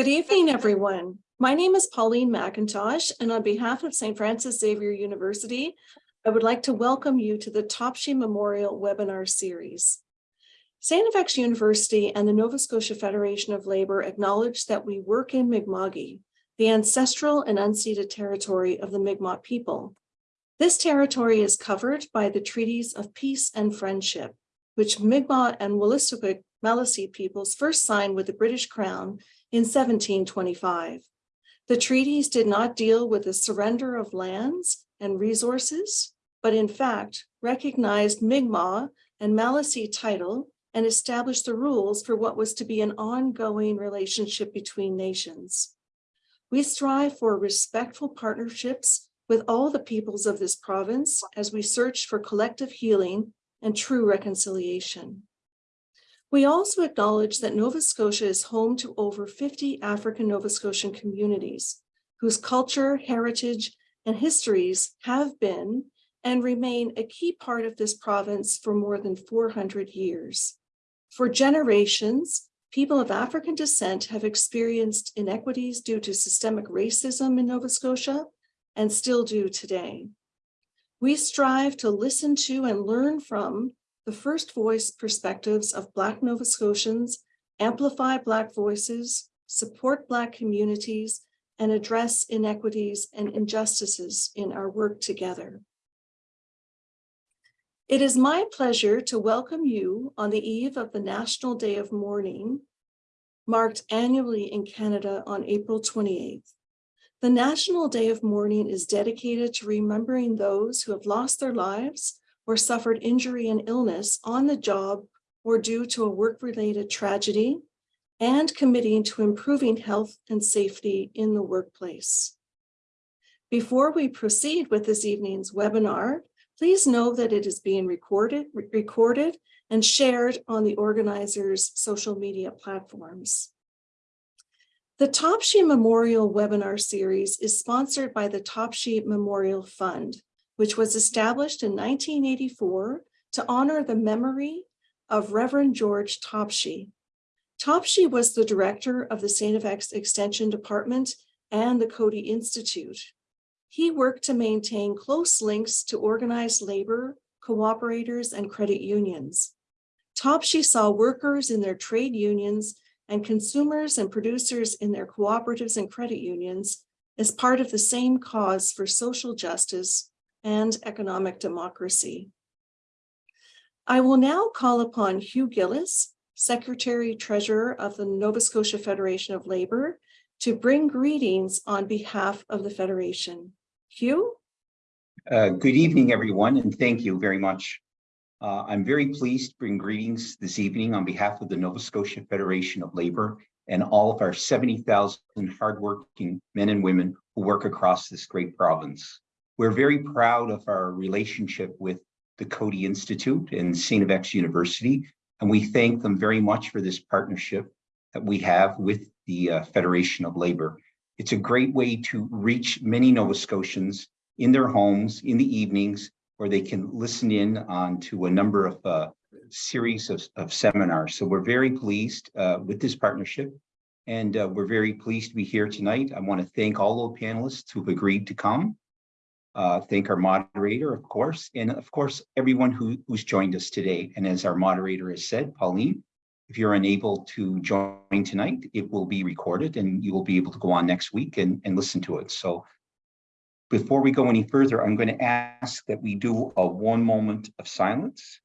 Good evening, everyone. My name is Pauline McIntosh, and on behalf of St. Francis Xavier University, I would like to welcome you to the Topshee Memorial Webinar Series. St. FX University and the Nova Scotia Federation of Labour acknowledge that we work in Mi'kma'ki, the ancestral and unceded territory of the Mi'kmaq people. This territory is covered by the treaties of peace and friendship, which Mi'kmaq and Wolastoqiyik Maliseet peoples first signed with the British Crown in 1725. The treaties did not deal with the surrender of lands and resources, but in fact recognized Mi'kmaq and Maliseet title and established the rules for what was to be an ongoing relationship between nations. We strive for respectful partnerships with all the peoples of this province as we search for collective healing and true reconciliation. We also acknowledge that Nova Scotia is home to over 50 African Nova Scotian communities whose culture, heritage, and histories have been and remain a key part of this province for more than 400 years. For generations, people of African descent have experienced inequities due to systemic racism in Nova Scotia and still do today. We strive to listen to and learn from the first voice perspectives of Black Nova Scotians, amplify Black voices, support Black communities, and address inequities and injustices in our work together. It is my pleasure to welcome you on the eve of the National Day of Mourning, marked annually in Canada on April 28th. The National Day of Mourning is dedicated to remembering those who have lost their lives or suffered injury and illness on the job or due to a work-related tragedy, and committing to improving health and safety in the workplace. Before we proceed with this evening's webinar, please know that it is being recorded, recorded and shared on the organizer's social media platforms. The Topshee Memorial webinar series is sponsored by the Topshee Memorial Fund, which was established in 1984 to honor the memory of Reverend George Topshee. Topshee was the director of the St. FX Extension Department and the Coady Institute. He worked to maintain close links to organized labor, cooperators, and credit unions. Topshee saw workers in their trade unions and consumers and producers in their cooperatives and credit unions as part of the same cause for social justice and economic democracy. I will now call upon Hugh Gillis, Secretary Treasurer of the Nova Scotia Federation of Labor, to bring greetings on behalf of the Federation. Hugh? Uh, good evening, everyone, and thank you very much. Uh, I'm very pleased to bring greetings this evening on behalf of the Nova Scotia Federation of Labor and all of our 70,000 hardworking men and women who work across this great province. We're very proud of our relationship with the Coady Institute and St. FX University, and we thank them very much for this partnership that we have with the uh, Federation of Labor. It's a great way to reach many Nova Scotians in their homes in the evenings where they can listen in on to a number of uh, series of, of, seminars. So we're very pleased uh, with this partnership and uh, we're very pleased to be here tonight. I want to thank all the panelists who've agreed to come uh, thank our moderator, of course, and of course, everyone who, who's joined us today. And as our moderator has said, Pauline, if you're unable to join tonight, it will be recorded and you will be able to go on next week and, and listen to it. So before we go any further, I'm going to ask that we do a one moment of silence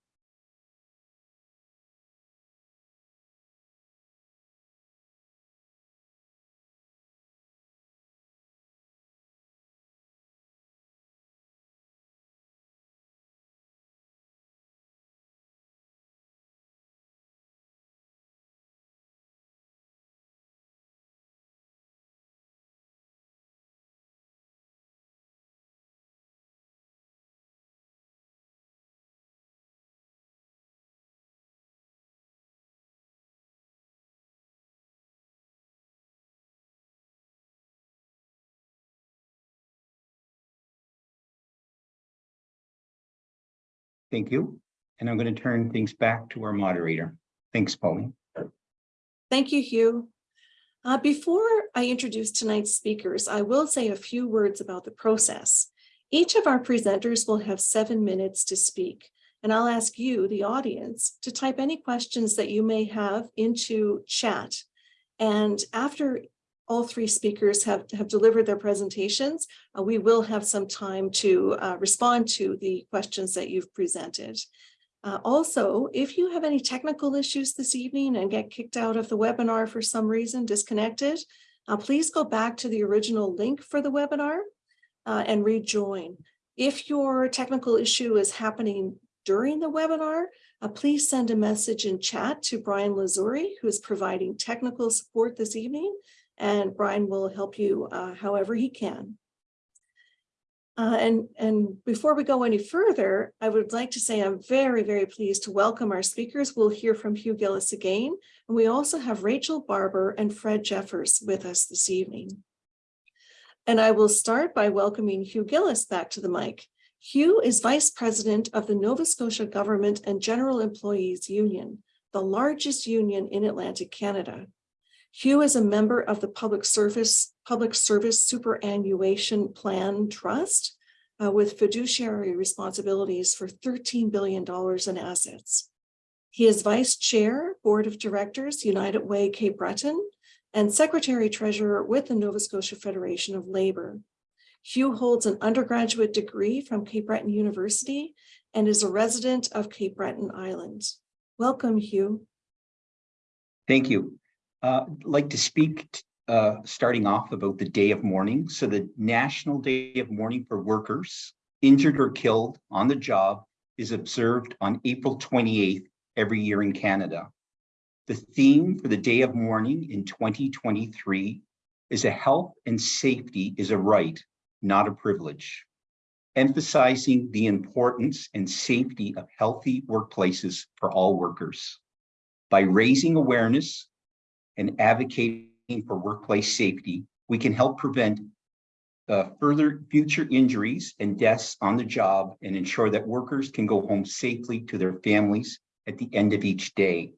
Thank you. And I'm going to turn things back to our moderator. Thanks, Pauline. Thank you, Hugh. Uh, before I introduce tonight's speakers, I will say a few words about the process. Each of our presenters will have seven minutes to speak, and I'll ask you, the audience, to type any questions that you may have into chat. And after all three speakers have, have delivered their presentations, uh, we will have some time to uh, respond to the questions that you've presented. Uh, also, if you have any technical issues this evening and get kicked out of the webinar for some reason, disconnected, uh, please go back to the original link for the webinar uh, and rejoin. If your technical issue is happening during the webinar, uh, please send a message in chat to Brian Lazuri, who is providing technical support this evening, and Brian will help you uh, however he can. Uh, and, and before we go any further, I would like to say I'm very, very pleased to welcome our speakers. We'll hear from Hugh Gillis again. And we also have Rachel Barber and Fred Jeffers with us this evening. And I will start by welcoming Hugh Gillis back to the mic. Hugh is Vice President of the Nova Scotia Government and General Employees Union, the largest union in Atlantic Canada. Hugh is a member of the Public Service Public Service Superannuation Plan Trust uh, with fiduciary responsibilities for $13 billion in assets. He is Vice Chair, Board of Directors, United Way Cape Breton, and Secretary Treasurer with the Nova Scotia Federation of Labor. Hugh holds an undergraduate degree from Cape Breton University and is a resident of Cape Breton Island. Welcome, Hugh. Thank you. Uh, like to speak uh, starting off about the day of mourning. So the National Day of Mourning for Workers injured or killed on the job is observed on April 28th every year in Canada. The theme for the Day of Mourning in 2023 is a health and safety is a right, not a privilege, emphasizing the importance and safety of healthy workplaces for all workers. By raising awareness and advocating for workplace safety, we can help prevent uh, further future injuries and deaths on the job and ensure that workers can go home safely to their families at the end of each day.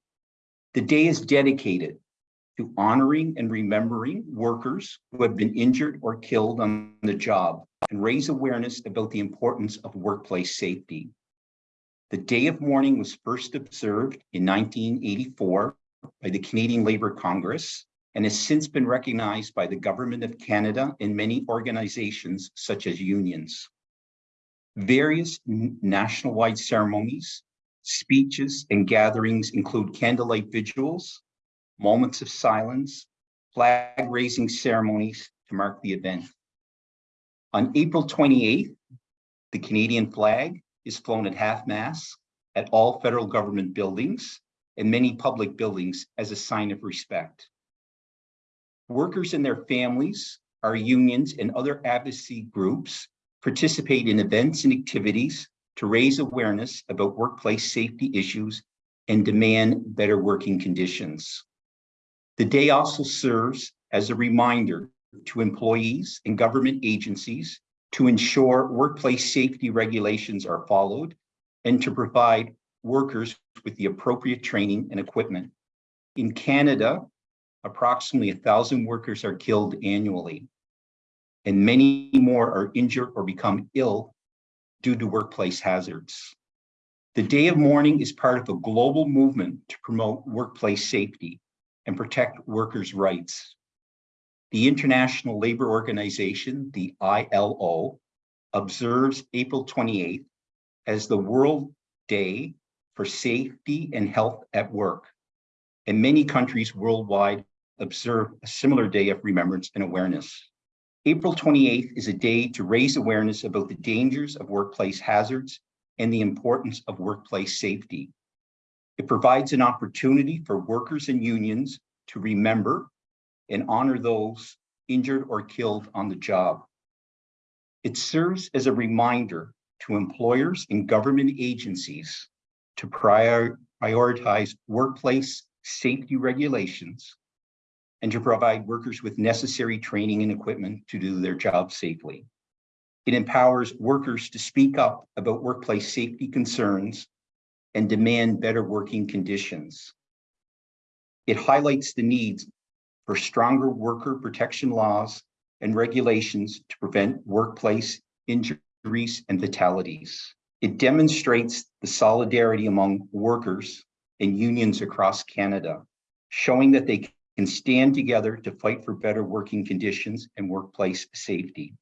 The day is dedicated to honoring and remembering workers who have been injured or killed on the job and raise awareness about the importance of workplace safety. The Day of Mourning was first observed in 1984 by the Canadian Labour Congress and has since been recognized by the Government of Canada and many organizations such as unions. Various national-wide ceremonies, speeches, and gatherings include candlelight vigils, moments of silence, flag-raising ceremonies to mark the event. On April 28th, the Canadian flag is flown at half-mast at all federal government buildings and many public buildings as a sign of respect. Workers and their families, our unions and other advocacy groups participate in events and activities to raise awareness about workplace safety issues and demand better working conditions. The day also serves as a reminder to employees and government agencies to ensure workplace safety regulations are followed and to provide workers with the appropriate training and equipment. In Canada, approximately thousand workers are killed annually, and many more are injured or become ill due to workplace hazards. The Day of Mourning is part of a global movement to promote workplace safety and protect workers' rights. The International Labor Organization, the ILO, observes April 28th as the World Day for safety and health at work. And many countries worldwide observe a similar day of remembrance and awareness. April 28th is a day to raise awareness about the dangers of workplace hazards and the importance of workplace safety. It provides an opportunity for workers and unions to remember and honor those injured or killed on the job. It serves as a reminder to employers and government agencies to prior, prioritize workplace safety regulations and to provide workers with necessary training and equipment to do their job safely. It empowers workers to speak up about workplace safety concerns and demand better working conditions. It highlights the needs for stronger worker protection laws and regulations to prevent workplace injuries and fatalities. It demonstrates the solidarity among workers and unions across Canada, showing that they can stand together to fight for better working conditions and workplace safety.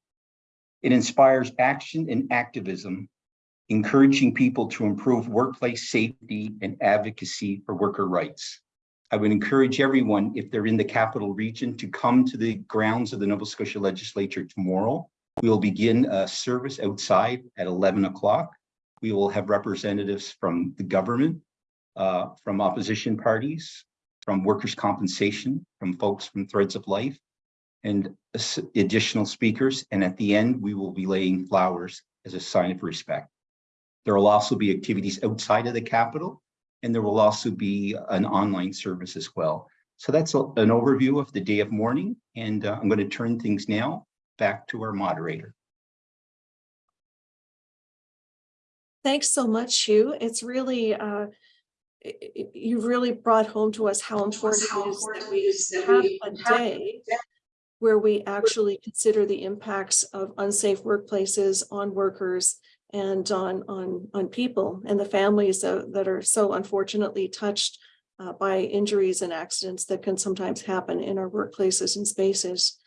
It inspires action and activism, encouraging people to improve workplace safety and advocacy for worker rights. I would encourage everyone, if they're in the capital region, to come to the grounds of the Nova Scotia Legislature tomorrow. We will begin a service outside at 11 o'clock. We will have representatives from the government, uh, from opposition parties, from workers' compensation, from folks from Threads of Life, and additional speakers. And at the end, we will be laying flowers as a sign of respect. There will also be activities outside of the capital, and there will also be an online service as well. So that's a- an overview of the day of mourning, and uh, I'm going to turn things now back to our moderator. Thanks so much, Hugh. It's really, uh, you've really brought home to us how important it is that we have a day where we actually consider the impacts of unsafe workplaces on workers and on, on, on people and the families that, that are so unfortunately touched uh, by injuries and accidents that can sometimes happen in our workplaces and spaces.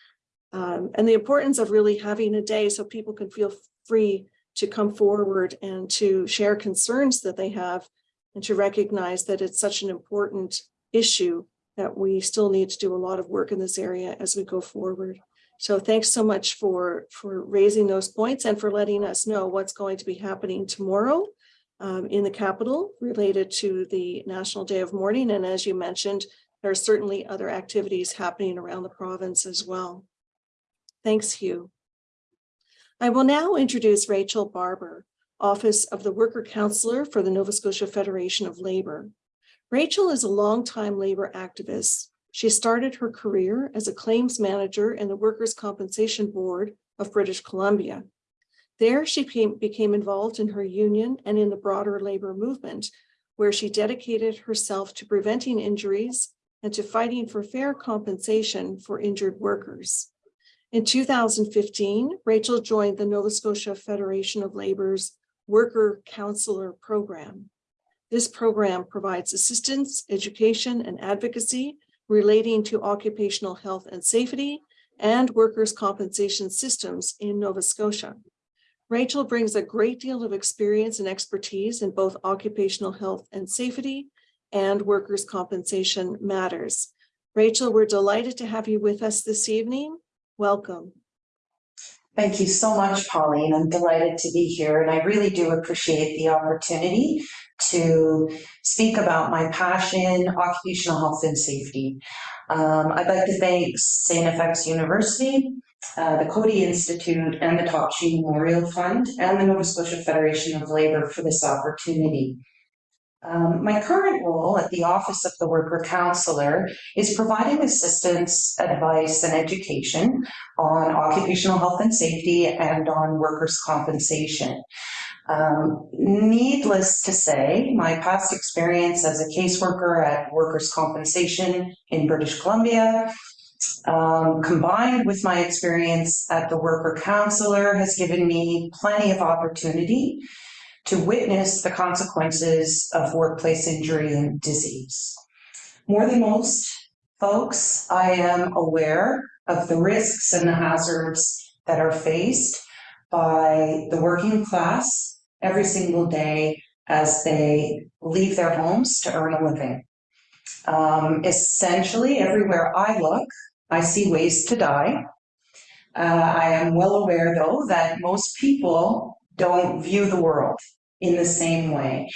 Um, and the importance of really having a day so people can feel free to come forward and to share concerns that they have and to recognize that it's such an important issue that we still need to do a lot of work in this area as we go forward. So thanks so much for, for raising those points and for letting us know what's going to be happening tomorrow um, in the capital related to the National Day of Mourning. And as you mentioned, there are certainly other activities happening around the province as well. Thanks, Hugh. I will now introduce Rachel Barber, Office of the Worker Counselor for the Nova Scotia Federation of Labor. Rachel is a longtime labor activist. She started her career as a claims manager in the Workers' Compensation Board of British Columbia. There, she became, became involved in her union and in the broader labor movement, where she dedicated herself to preventing injuries and to fighting for fair compensation for injured workers. In 2015, Rachel joined the Nova Scotia Federation of Labor's Worker Counselor Program. This program provides assistance, education, and advocacy relating to occupational health and safety and workers' compensation systems in Nova Scotia. Rachel brings a great deal of experience and expertise in both occupational health and safety and workers' compensation matters. Rachel, we're delighted to have you with us this evening. Welcome. Thank you so much, Pauline. I'm delighted to be here, and I really do appreciate the opportunity to speak about my passion, occupational health and safety. Um, I'd like to thank St. FX University, uh, the Coady Institute, and the Top Memorial Fund, and the Nova Scotia Federation of Labor for this opportunity. Um, my current role at the Office of the Worker Counselor is providing assistance, advice, and education on occupational health and safety and on workers' compensation. Um, needless to say, my past experience as a caseworker at workers' compensation in British Columbia, um, combined with my experience at the worker counselor, has given me plenty of opportunity to witness the consequences of workplace injury and disease. More than most folks, I am aware of the risks and the hazards that are faced by the working class every single day as they leave their homes to earn a living. Um, essentially, everywhere I look, I see ways to die. Uh, I am well aware, though, that most people don't view the world in the same way.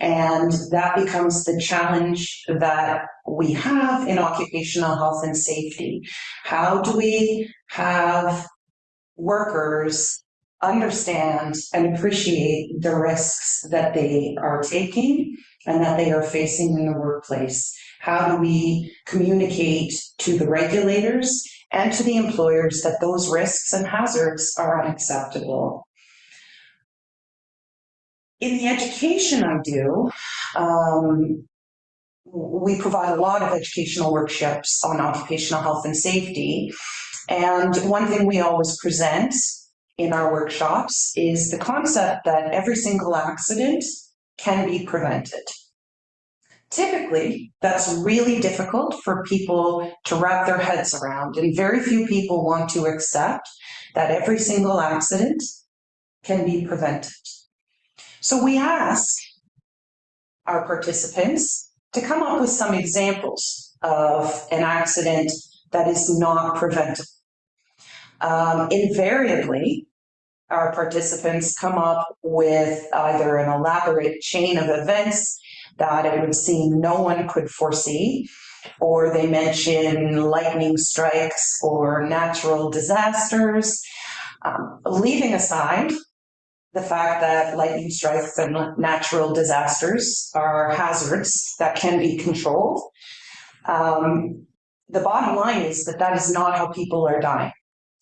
And that becomes the challenge that we have in occupational health and safety. How do we have workers understand and appreciate the risks that they are taking and that they are facing in the workplace? How do we communicate to the regulators and to the employers that those risks and hazards are unacceptable? In the education I do, um, we provide a lot of educational workshops on occupational health and safety. And one thing we always present in our workshops is the concept that every single accident can be prevented. Typically, that's really difficult for people to wrap their heads around, and very few people want to accept that every single accident can be prevented. So we ask our participants to come up with some examples of an accident that is not preventable. Um, invariably, our participants come up with either an elaborate chain of events that it would seem no one could foresee, or they mention lightning strikes or natural disasters, um, leaving aside the fact that lightning strikes and natural disasters are hazards that can be controlled. Um, the bottom line is that that is not how people are dying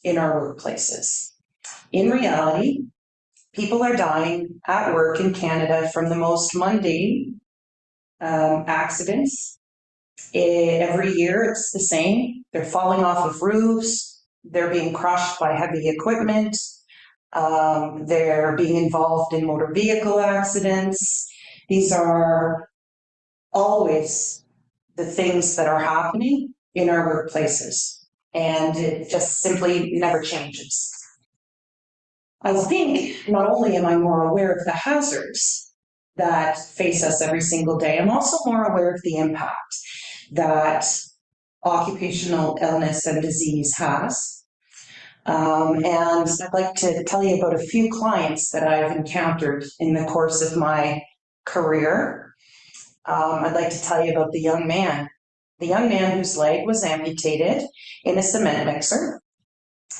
in our workplaces. In reality, people are dying at work in Canada from the most mundane um, accidents. Eh, every year it's the same. They're falling off of roofs, they're being crushed by heavy equipment, um, they're being involved in motor vehicle accidents. These are always the things that are happening in our workplaces, and it just simply never changes. I think not only am I more aware of the hazards that face us every single day, I'm also more aware of the impact that occupational illness and disease has. Um, and I'd like to tell you about a few clients that I've encountered in the course of my career. Um, I'd like to tell you about the young man, the young man whose leg was amputated in a cement mixer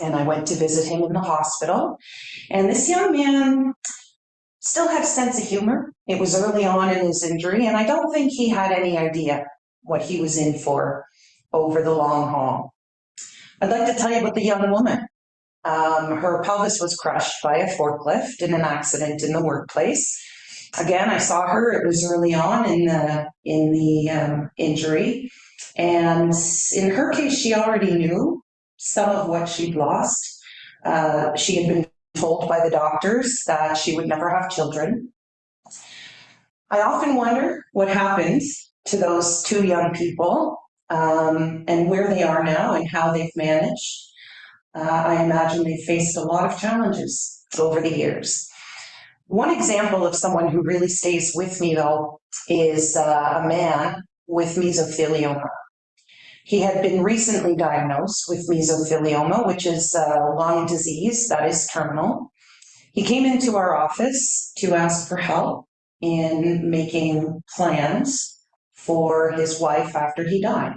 and I went to visit him in the hospital. And this young man still had a sense of humor. It was early on in his injury, and I don't think he had any idea what he was in for over the long haul. I'd like to tell you about the young woman. Um, her pelvis was crushed by a forklift in an accident in the workplace. Again, I saw her. It was early on in the in the um, injury, and in her case, she already knew some of what she'd lost. Uh, she had been told by the doctors that she would never have children. I often wonder what happened to those two young people um, and where they are now and how they've managed. Uh, I imagine they faced a lot of challenges over the years. One example of someone who really stays with me, though, is uh, a man with mesothelioma. He had been recently diagnosed with mesothelioma, which is a lung disease that is terminal. He came into our office to ask for help in making plans for his wife after he died.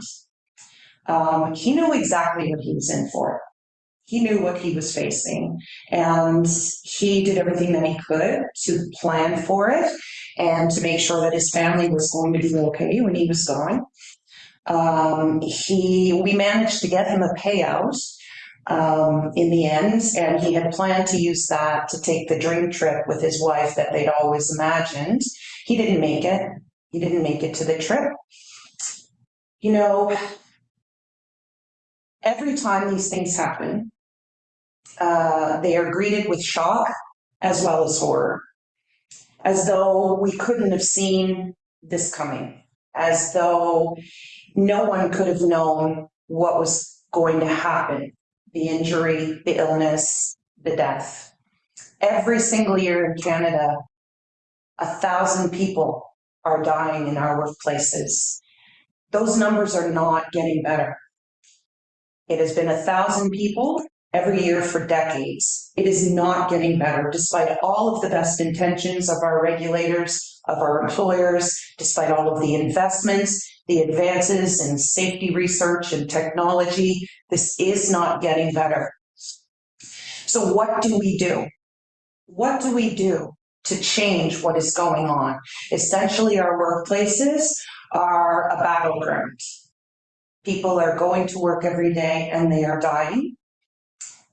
Um, he knew exactly what he was in for. He knew what he was facing, and he did everything that he could to plan for it and to make sure that his family was going to be okay when he was gone. Um, he, we managed to get him a payout um, in the end, and he had planned to use that to take the dream trip with his wife that they'd always imagined. He didn't make it. He didn't make it to the trip. You know, every time these things happen, uh, they are greeted with shock as well as horror, as though we couldn't have seen this coming, as though no one could have known what was going to happen the injury, the illness, the death. Every single year in Canada, a thousand people are dying in our workplaces. Those numbers are not getting better. It has been a thousand people every year for decades. It is not getting better, despite all of the best intentions of our regulators, of our employers, despite all of the investments the advances in safety research and technology. This is not getting better. So what do we do? What do we do to change what is going on? Essentially, our workplaces are a battleground. People are going to work every day and they are dying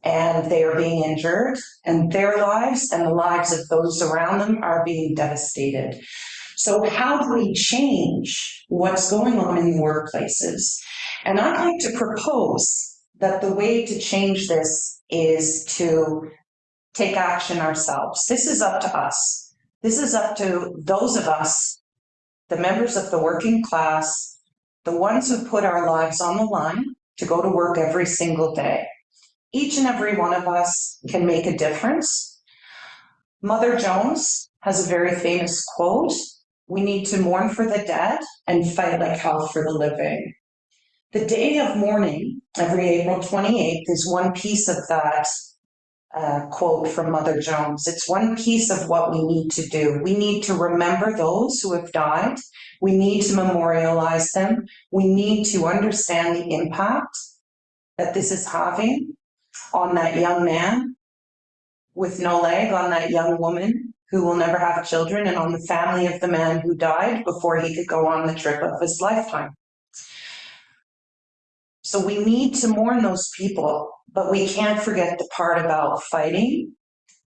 and they are being injured and their lives and the lives of those around them are being devastated. So how do we change what's going on in the workplaces? And I'd like to propose that the way to change this is to take action ourselves. This is up to us. This is up to those of us, the members of the working class, the ones who put our lives on the line to go to work every single day. Each and every one of us can make a difference. Mother Jones has a very famous quote, we need to mourn for the dead and fight like hell for the living. The day of mourning, every April 28th, is one piece of that uh, quote from Mother Jones. It's one piece of what we need to do. We need to remember those who have died. We need to memorialize them. We need to understand the impact that this is having on that young man with no leg, on that young woman who will never have children, and on the family of the man who died before he could go on the trip of his lifetime. So we need to mourn those people, but we can't forget the part about fighting.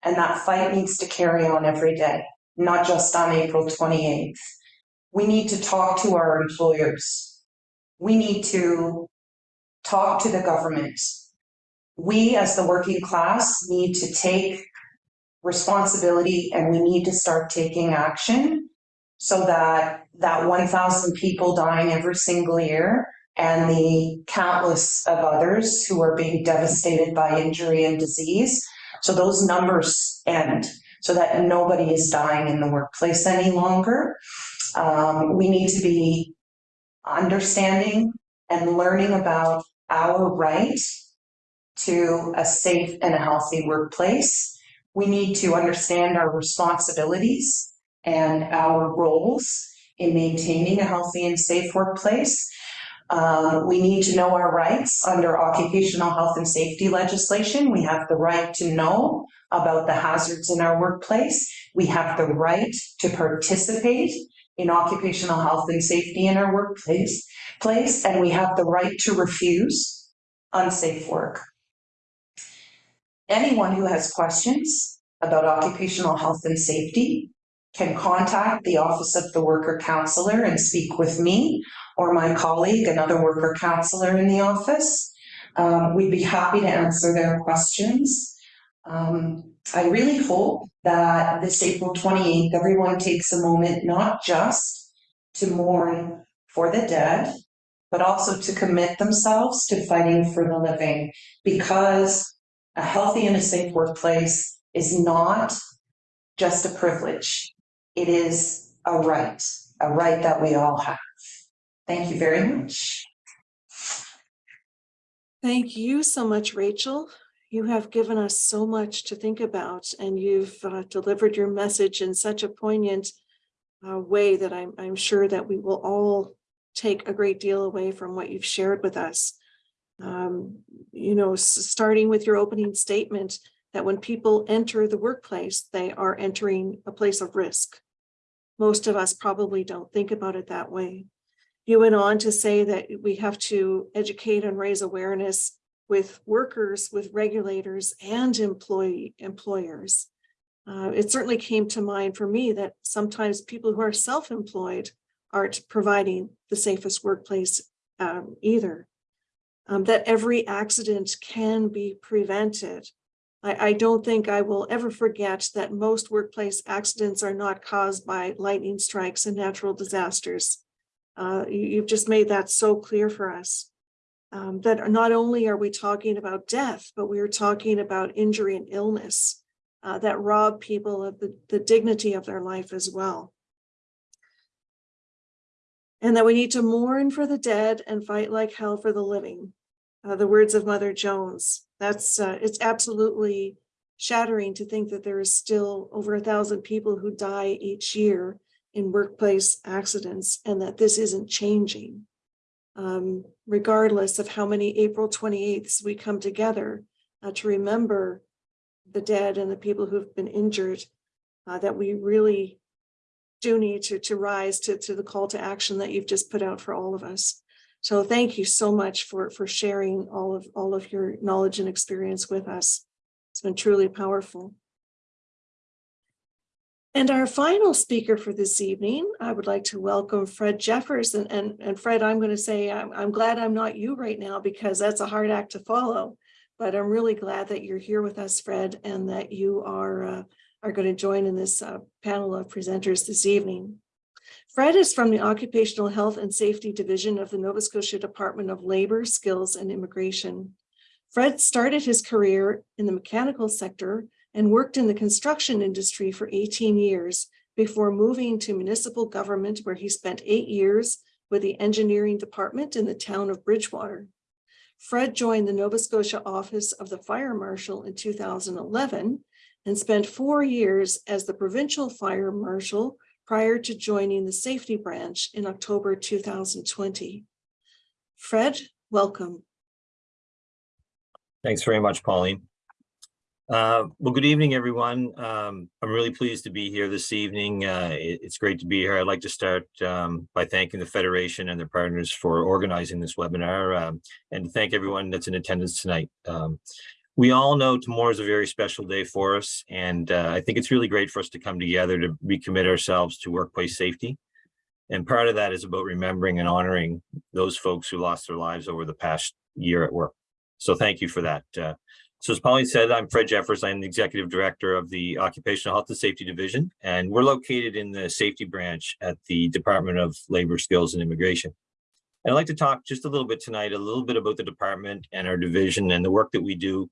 And that fight needs to carry on every day, not just on April 28th. We need to talk to our employers. We need to talk to the government. We, as the working class, need to take responsibility and we need to start taking action so that that 1,000 people dying every single year and the countless of others who are being devastated by injury and disease. So those numbers end so that nobody is dying in the workplace any longer. Um, we need to be understanding and learning about our right to a safe and a healthy workplace. We need to understand our responsibilities and our roles in maintaining a healthy and safe workplace. Um, we need to know our rights under occupational health and safety legislation. We have the right to know about the hazards in our workplace. We have the right to participate in occupational health and safety in our workplace, place, and we have the right to refuse unsafe work. Anyone who has questions about occupational health and safety can contact the Office of the Worker Counselor and speak with me or my colleague, another worker counselor in the office. Um, we'd be happy to answer their questions. Um, I really hope that this April 28th, everyone takes a moment not just to mourn for the dead, but also to commit themselves to fighting for the living because a healthy and a safe workplace is not just a privilege. It is a right, a right that we all have. Thank you very much. Thank you so much, Rachel. You have given us so much to think about and you've uh, delivered your message in such a poignant uh, way that I'm, I'm sure that we will all take a great deal away from what you've shared with us. Um, you know, starting with your opening statement that when people enter the workplace, they are entering a place of risk. Most of us probably don't think about it that way. You went on to say that we have to educate and raise awareness with workers, with regulators and employee employers. Uh, it certainly came to mind for me that sometimes people who are self-employed aren't providing the safest workplace um, either. Um, that every accident can be prevented. I, I don't think I will ever forget that most workplace accidents are not caused by lightning strikes and natural disasters. Uh, you, have just made that so clear for us. Um, that not only are we talking about death, but we are talking about injury and illness uh, that rob people of the, the dignity of their life as well. And that we need to mourn for the dead and fight like hell for the living. Uh, the words of Mother Jones. That's uh, it's absolutely shattering to think that there is still over a thousand people who die each year in workplace accidents and that this isn't changing. Um, regardless of how many April 28ths we come together uh, to remember the dead and the people who've been injured, uh, that we really do need to, to rise to, to the call to action that you've just put out for all of us. So thank you so much for, for sharing all of, all of your knowledge and experience with us. It's been truly powerful. And our final speaker for this evening, I would like to welcome Fred Jeffers. And, and, and Fred, I'm going to say, I'm, I'm glad I'm not you right now because that's a hard act to follow. But I'm really glad that you're here with us, Fred, and that you are, uh, are going to join in this uh, panel of presenters this evening. Fred is from the Occupational Health and Safety Division of the Nova Scotia Department of Labor, Skills and Immigration. Fred started his career in the mechanical sector and worked in the construction industry for 18 years before moving to municipal government where he spent eight years with the engineering department in the town of Bridgewater. Fred joined the Nova Scotia office of the fire marshal in 2011 and spent four years as the provincial fire marshal prior to joining the safety branch in October 2020. Fred, welcome. Thanks very much, Pauline. Uh, Well, good evening, everyone. Um, I'm really pleased to be here this evening. Uh, it- It's great to be here. I'd like to start um, by thanking the Federation and their partners for organizing this webinar um, and to thank everyone that's in attendance tonight. We all know tomorrow is a very special day for us, and uh, I think it's really great for us to come together to recommit ourselves to workplace safety. And part of that is about remembering and honoring those folks who lost their lives over the past year at work. So thank you for that. Uh, so as Pauline said, I'm Fred Jeffers. I'm the Executive Director of the Occupational Health and Safety Division, and we're located in the safety branch at the Department of Labor, Skills and Immigration. And I'd like to talk just a little bit tonight, a little bit about the department and our division and the work that we do,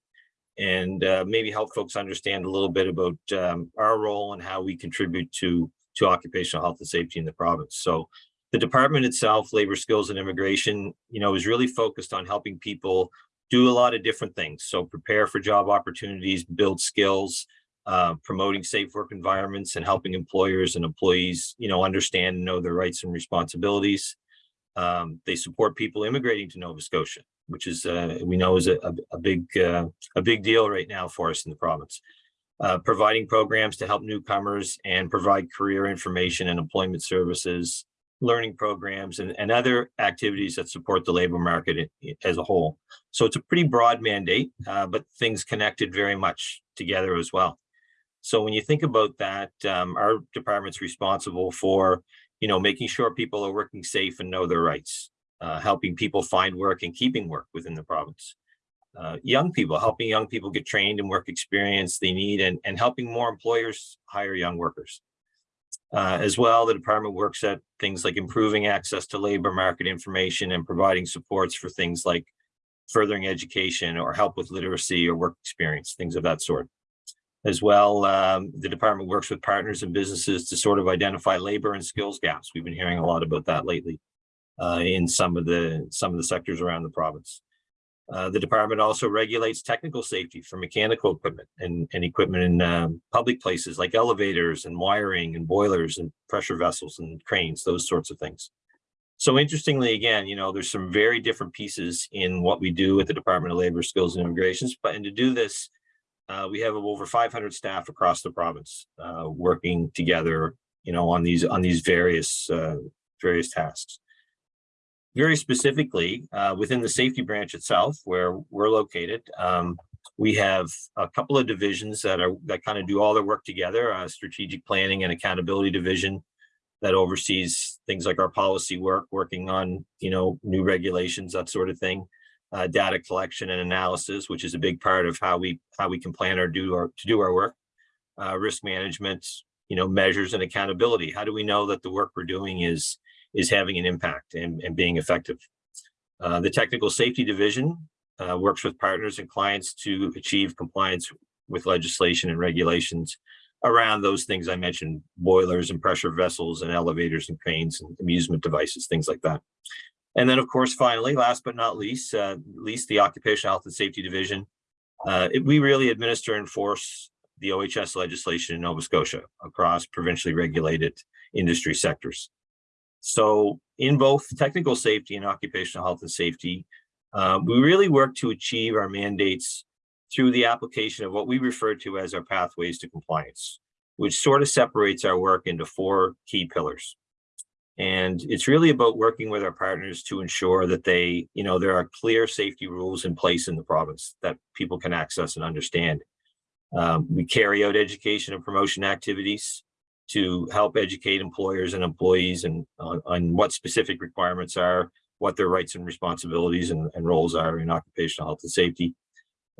and uh, maybe help folks understand a little bit about um, our role and how we contribute to, to occupational health and safety in the province. So the department itself, Labor, Skills and Immigration, you know, is really focused on helping people do a lot of different things. So prepare for job opportunities, build skills, uh, promoting safe work environments and helping employers and employees, you know, understand and know their rights and responsibilities. Um, they support people immigrating to Nova Scotia, which is, uh, we know is a, a, big, uh, a big deal right now for us in the province. Uh, providing programs to help newcomers and provide career information and employment services, learning programs and, and other activities that support the labor market as a whole. So it's a pretty broad mandate, uh, but things connected very much together as well. So when you think about that, um, our department's responsible for, you know, making sure people are working safe and know their rights, uh, helping people find work and keeping work within the province. Uh, young people, helping young people get trained and work experience they need and, and helping more employers hire young workers. Uh, as well, the department works at things like improving access to labor market information and providing supports for things like furthering education or help with literacy or work experience, things of that sort. As well, um, the department works with partners and businesses to sort of identify labor and skills gaps. We've been hearing a lot about that lately uh, in some of the some of the sectors around the province. Uh, the department also regulates technical safety for mechanical equipment and, and equipment in um, public places like elevators and wiring and boilers and pressure vessels and cranes, those sorts of things. So interestingly, again, you know, there's some very different pieces in what we do at the Department of Labor, Skills and Immigrations, but and to do this, uh, we have over 500 staff across the province uh, working together, you know, on these on these various uh, various tasks very specifically, uh, within the safety branch itself, where we're located, um, we have a couple of divisions that are that kind of do all their work together. Strategic planning and accountability division that oversees things like our policy work, working on you know new regulations, that sort of thing. Uh, data collection and analysis, which is a big part of how we how we can plan or do our to do our work. Uh, risk management, you know, measures and accountability. How do we know that the work we're doing is is having an impact and, and being effective. Uh, the technical safety division uh, works with partners and clients to achieve compliance with legislation and regulations around those things I mentioned, boilers and pressure vessels and elevators and cranes and amusement devices, things like that. And then, of course, finally, last but not least, uh, least the Occupational Health and Safety Division. Uh, it- we really administer and enforce the OHS legislation in Nova Scotia across provincially regulated industry sectors. So in both technical safety and occupational health and safety, uh, we really work to achieve our mandates through the application of what we refer to as our pathways to compliance, which sort of separates our work into four key pillars. And it's really about working with our partners to ensure that they, you know, there are clear safety rules in place in the province that people can access and understand. Um, we carry out education and promotion activities to help educate employers and employees and on, on what specific requirements are, what their rights and responsibilities and, and roles are in occupational health and safety.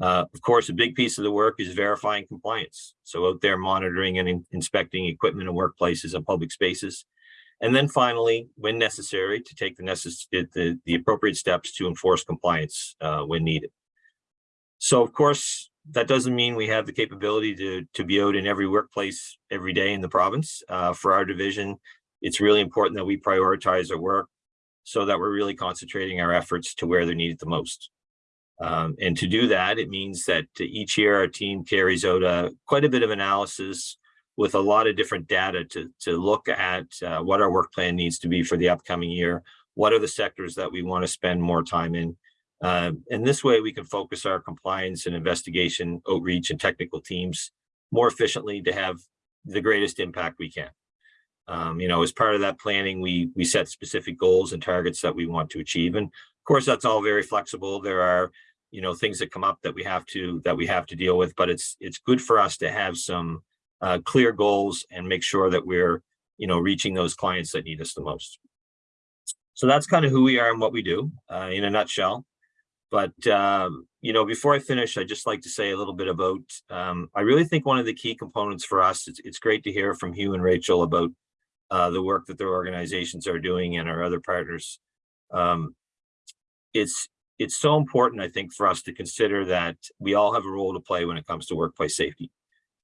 Uh, of course, a big piece of the work is verifying compliance. So out there monitoring and in- inspecting equipment in workplaces and public spaces. And then finally, when necessary, to take the necess- the, the appropriate steps to enforce compliance uh, when needed. So of course, that doesn't mean we have the capability to, to be out in every workplace every day in the province. Uh, for our division, it's really important that we prioritize our work so that we're really concentrating our efforts to where they're needed the most. Um, and to do that, it means that each year our team carries out a, quite a bit of analysis with a lot of different data to, to look at uh, what our work plan needs to be for the upcoming year. What are the sectors that we want to spend more time in? Uh, and this way we can focus our compliance and investigation, outreach and technical teams more efficiently to have the greatest impact we can. Um, you know, as part of that planning, we we set specific goals and targets that we want to achieve. And of course, that's all very flexible. There are, you know, things that come up that we have to that we have to deal with, but it's it's good for us to have some uh, clear goals and make sure that we're, you know, reaching those clients that need us the most. So that's kind of who we are and what we do uh, in a nutshell. But, um, you know, before I finish, I'd just like to say a little bit about, um, I really think one of the key components for us, it's, it's great to hear from Hugh and Rachel about uh, the work that their organizations are doing and our other partners. Um, it's, it's so important, I think, for us to consider that we all have a role to play when it comes to workplace safety.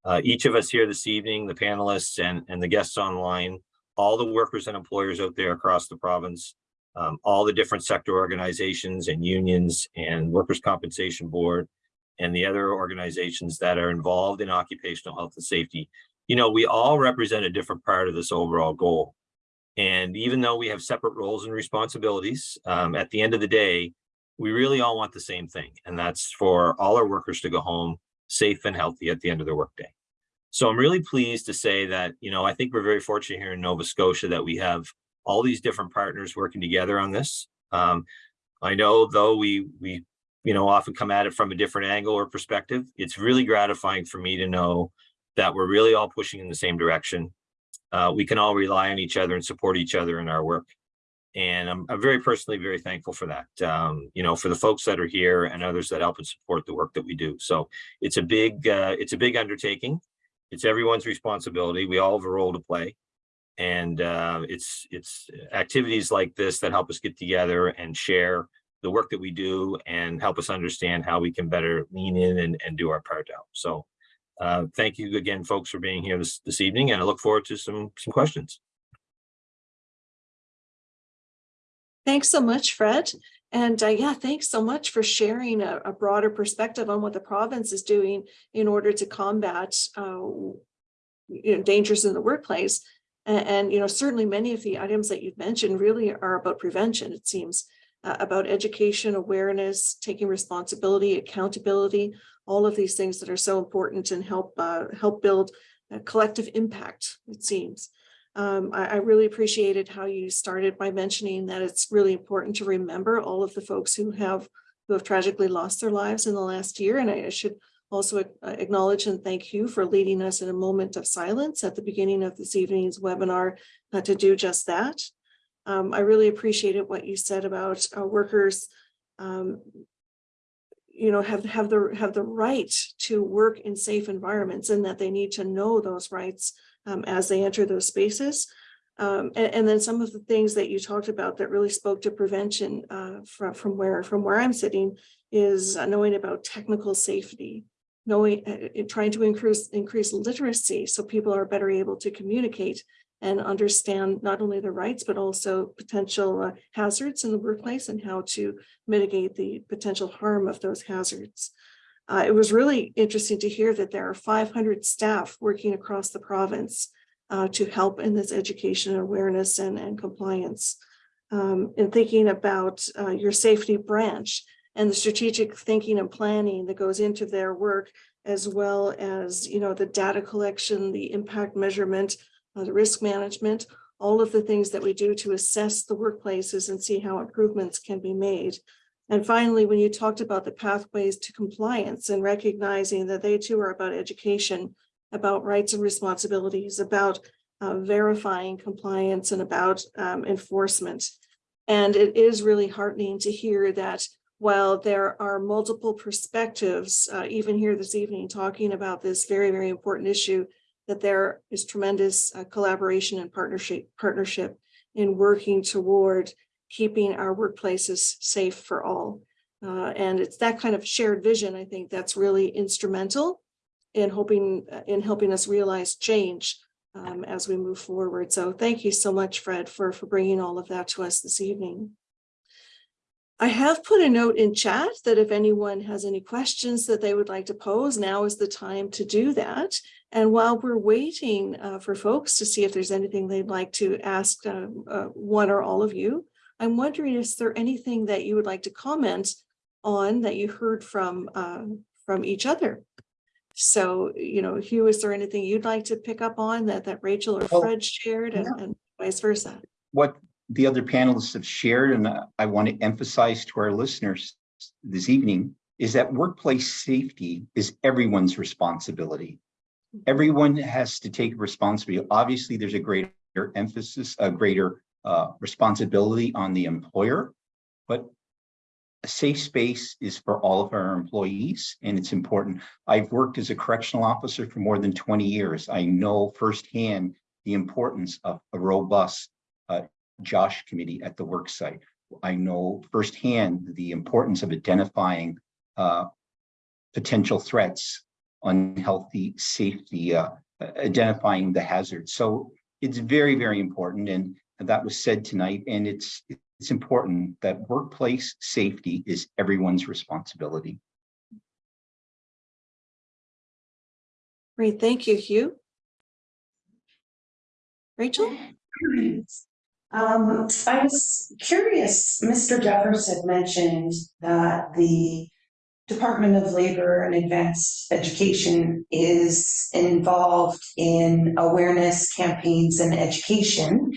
Uh, each of us here this evening, the panelists and, and the guests online, all the workers and employers out there across the province, um, all the different sector organizations and unions and workers' compensation board and the other organizations that are involved in occupational health and safety. You know, we all represent a different part of this overall goal. And even though we have separate roles and responsibilities, um, at the end of the day, we really all want the same thing. And that's for all our workers to go home safe and healthy at the end of their workday. So I'm really pleased to say that, you know, I think we're very fortunate here in Nova Scotia that we have all these different partners working together on this. Um, I know though we, we, you know, often come at it from a different angle or perspective, it's really gratifying for me to know that we're really all pushing in the same direction. Uh, we can all rely on each other and support each other in our work. And I'm, I'm very personally very thankful for that, um, you know, for the folks that are here and others that help and support the work that we do. So it's a big, uh, it's a big undertaking. It's everyone's responsibility. We all have a role to play and uh, it's it's activities like this that help us get together and share the work that we do and help us understand how we can better lean in and, and do our part out. So uh, thank you again, folks, for being here this, this evening, and I look forward to some some questions. Thanks so much, Fred. And uh, yeah, thanks so much for sharing a, a, broader perspective on what the province is doing in order to combat uh, you know, dangers in the workplace. And, and, you know, certainly many of the items that you've mentioned really are about prevention, it seems, uh, about education, awareness, taking responsibility, accountability, all of these things that are so important and help uh, help build collective impact, it seems. Um, I, I, really appreciated how you started by mentioning that it's really important to remember all of the folks who have who have tragically lost their lives in the last year. And I, I should also acknowledge and thank you for leading us in a moment of silence at the beginning of this evening's webinar uh, to do just that. Um, I really appreciated what you said about uh, workers um, you know, have have the have the right to work in safe environments and that they need to know those rights um, as they enter those spaces. Um, and, and, then some of the things that you talked about that really spoke to prevention uh, from, from where from where I'm sitting is knowing about technical safety, knowing uh, trying to increase increase literacy so people are better able to communicate and understand not only the rights but also potential uh, hazards in the workplace and how to mitigate the potential harm of those hazards. Uh, it was really interesting to hear that there are 500 staff working across the province uh, to help in this education awareness and, and compliance. Um, in thinking about uh, your safety branch and the strategic thinking and planning that goes into their work, as well as you know the data collection, the impact measurement, uh, the risk management, all of the things that we do to assess the workplaces and see how improvements can be made. And finally, when you talked about the pathways to compliance and recognizing that they too are about education, about rights and responsibilities, about uh, verifying compliance and about um, enforcement. And it is really heartening to hear that while there are multiple perspectives, uh, even here this evening, talking about this very, very important issue, that there is tremendous uh, collaboration and partnership, partnership in working toward keeping our workplaces safe for all. Uh, and it's that kind of shared vision, I think, that's really instrumental in hoping, uh, in helping us realize change um, as we move forward. So thank you so much, Fred, for, for bringing all of that to us this evening. I have put a note in chat that if anyone has any questions that they would like to pose, now is the time to do that. And while we're waiting uh, for folks to see if there's anything they'd like to ask uh, uh, one or all of you, I'm wondering, is there anything that you would like to comment on that you heard from uh, from each other? So, you know, Hugh, is there anything you'd like to pick up on that that Rachel or Oh, Fred shared and, yeah. and vice versa? What the other panelists have shared, and I want to emphasize to our listeners this evening, is that workplace safety is everyone's responsibility. Everyone has to take responsibility. Obviously, there's a greater emphasis, a greater uh, responsibility on the employer, but a safe space is for all of our employees and it's important. I've worked as a correctional officer for more than 20 years. I know firsthand the importance of a robust uh, Josh committee at the work site. I know firsthand the importance of identifying uh, potential threats, unhealthy safety, uh, identifying the hazards. So it's very, very important. And that was said tonight. And it's it's important that workplace safety is everyone's responsibility. Great, thank you, Hugh. Rachel? Um, I was curious, Mr. Jeffers had mentioned that the Department of Labor and Advanced Education is involved in awareness campaigns and education.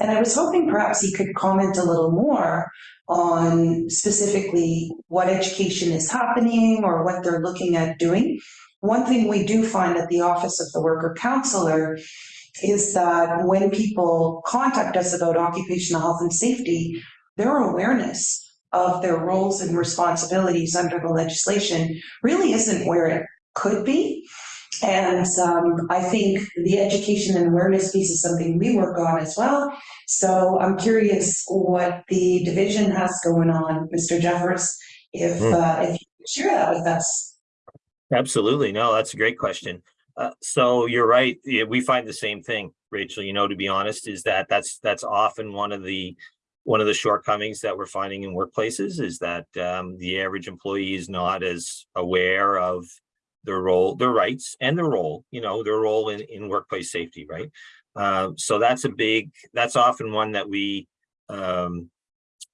And I was hoping perhaps he could comment a little more on specifically what education is happening or what they're looking at doing. One thing we do find at the Office of the Worker Counselor is that when people contact us about occupational health and safety, their awareness of their roles and responsibilities under the legislation really isn't where it could be. And um, I think the education and awareness piece is something we work on as well. So I'm curious what the division has going on, Mr. Jeffers, if, Hmm. uh, if you could share that with us. Absolutely. No, that's a great question. Uh, so you're right. Yeah, we find the same thing, Rachel, you know, to be honest, is that that's, that's often one of the, one of the shortcomings that we're finding in workplaces is that, um, the average employee is not as aware of their role, their rights and their role, you know, their role in, in workplace safety, right? Uh, so that's a big, that's often one that we, um,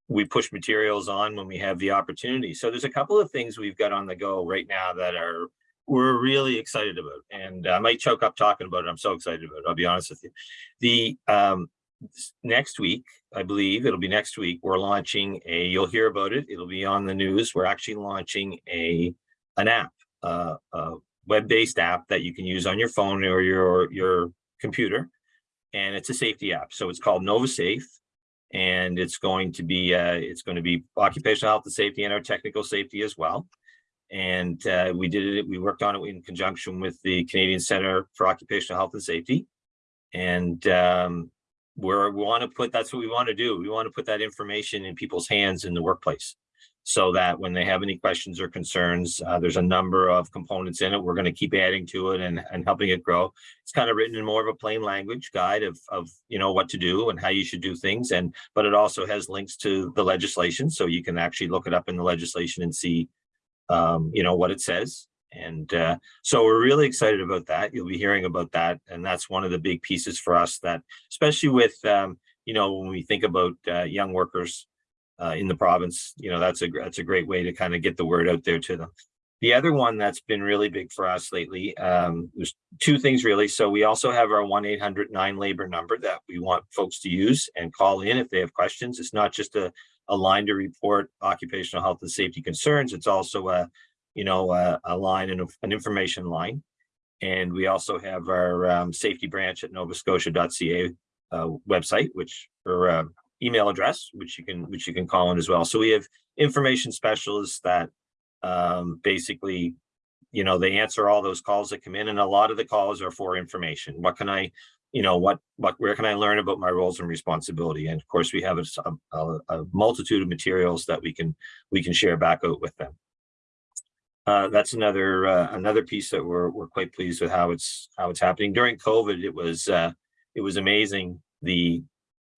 we push materials on when we have the opportunity. So there's a couple of things we've got on the go right now that are we're really excited about. And I might choke up talking about it. I'm so excited about it. I'll be honest with you. The um next week, I believe it'll be next week, we're launching a, you'll hear about it. It'll be on the news. We're actually launching a an app, uh, a web-based app that you can use on your phone or your your computer. And it's a safety app. So it's called Nova Safe and it's going to be uh, it's going to be occupational health and safety and our technical safety as well. And uh, we did it. We worked on it in conjunction with the Canadian Center for Occupational Health and Safety, and um, we're, we want to put that's what we want to do. We want to put that information in people's hands in the workplace, so that when they have any questions or concerns, uh, there's a number of components in it. We're going to keep adding to it and and helping it grow it's kind of written in more of a plain language guide of of you know what to do and how you should do things and but it also has links to the legislation so you can actually look it up in the legislation and see um you know what it says and uh so we're really excited about that you'll be hearing about that and that's one of the big pieces for us that especially with um you know when we think about uh, young workers uh, in the province you know that's a that's a great way to kind of get the word out there to them the other one that's been really big for us lately, um, there's two things really. So we also have our one 800 9 labor number that we want folks to use and call in if they have questions. It's not just a, a line to report occupational health and safety concerns. It's also a, you know, a, a line and an information line. And we also have our um, safety branch at novascotia.ca uh, website, which or uh, email address, which you can which you can call in as well. So we have information specialists that um, basically, you know, they answer all those calls that come in, and a lot of the calls are for information. What can I, you know, what what where can I learn about my roles and responsibility? And of course, we have a, a, a multitude of materials that we can we can share back out with them. Uh, that's another uh, another piece that we're we're quite pleased with how it's how it's happening during COVID. It was uh, it was amazing the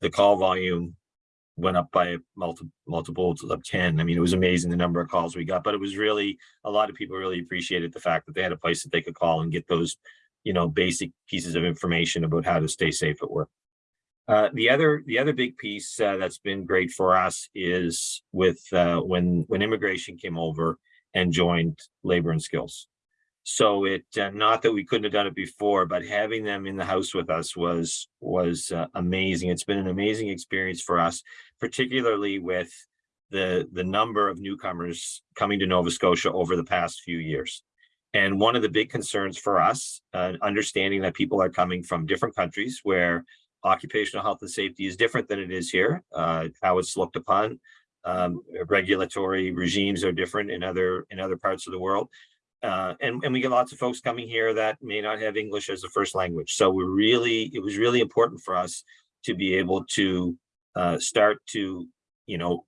the call volume went up by multiple multiples of 10. I mean, it was amazing the number of calls we got, but it was really a lot of people really appreciated the fact that they had a place that they could call and get those, you know, basic pieces of information about how to stay safe at work. Uh, the other the other big piece uh, that's been great for us is with uh, when when immigration came over and joined labor and skills. So it uh, not that we couldn't have done it before, but having them in the house with us was was uh, amazing. It's been an amazing experience for us, particularly with the the number of newcomers coming to Nova Scotia over the past few years. And one of the big concerns for us, uh, understanding that people are coming from different countries where occupational health and safety is different than it is here, uh, how it's looked upon. Um, regulatory regimes are different in other in other parts of the world. Uh, and, and we get lots of folks coming here that may not have English as a first language. So we're really, it was really important for us to be able to uh, start to, you know,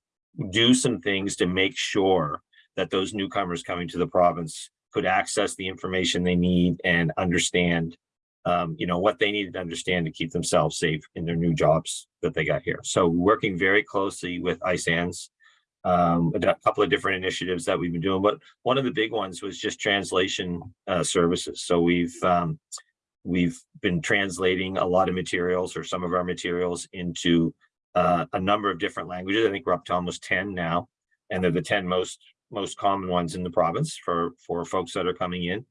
do some things to make sure that those newcomers coming to the province could access the information they need and understand, um, you know, what they needed to understand to keep themselves safe in their new jobs that they got here. So working very closely with ISANS, um, a couple of different initiatives that we've been doing, but one of the big ones was just translation uh, services. So we've um, we've been translating a lot of materials or some of our materials into uh, a number of different languages. I think we're up to almost 10 now, and they're the 10 most most common ones in the province for for folks that are coming in.